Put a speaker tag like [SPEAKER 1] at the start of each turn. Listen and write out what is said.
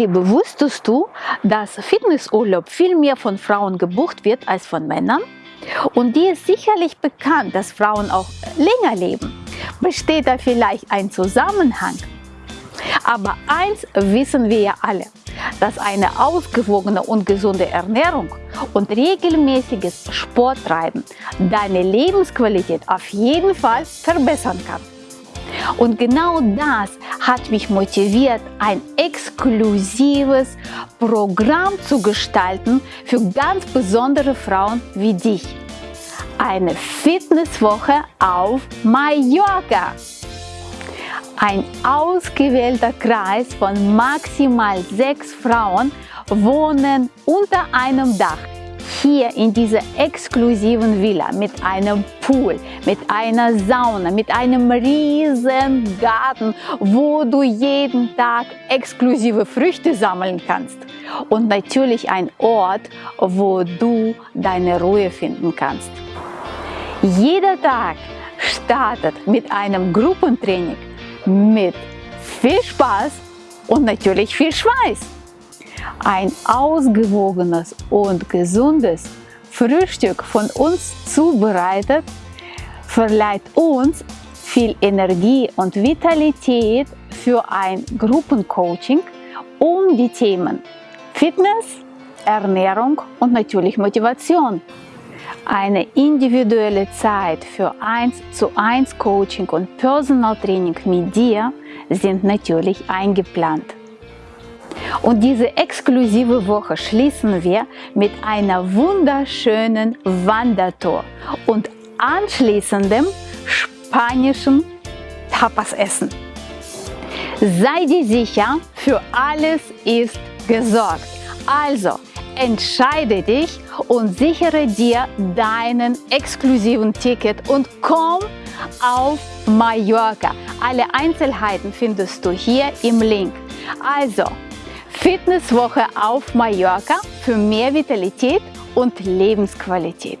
[SPEAKER 1] Liebe, wusstest du, dass Fitnessurlaub viel mehr von Frauen gebucht wird als von Männern? Und dir ist sicherlich bekannt, dass Frauen auch länger leben. Besteht da vielleicht ein Zusammenhang? Aber eins wissen wir ja alle, dass eine ausgewogene und gesunde Ernährung und regelmäßiges Sporttreiben deine Lebensqualität auf jeden Fall verbessern kann. Und genau das hat mich motiviert, ein exklusives Programm zu gestalten für ganz besondere Frauen wie dich. Eine Fitnesswoche auf Mallorca. Ein ausgewählter Kreis von maximal sechs Frauen wohnen unter einem Dach hier in dieser exklusiven Villa mit einem Pool, mit einer Sauna, mit einem riesen Garten, wo du jeden Tag exklusive Früchte sammeln kannst. Und natürlich ein Ort, wo du deine Ruhe finden kannst. Jeder Tag startet mit einem Gruppentraining mit viel Spaß und natürlich viel Schweiß. Ein ausgewogenes und gesundes Frühstück von uns zubereitet, verleiht uns viel Energie und Vitalität für ein Gruppencoaching um die Themen Fitness, Ernährung und natürlich Motivation. Eine individuelle Zeit für 1 zu 1 Coaching und Personal Training mit dir sind natürlich eingeplant. Und diese exklusive Woche schließen wir mit einer wunderschönen Wandertour und anschließendem spanischen Tapasessen. Sei dir sicher, für alles ist gesorgt. Also entscheide dich und sichere dir deinen exklusiven Ticket und komm auf Mallorca. Alle Einzelheiten findest du hier im Link. Also, Fitnesswoche auf Mallorca für mehr Vitalität und Lebensqualität.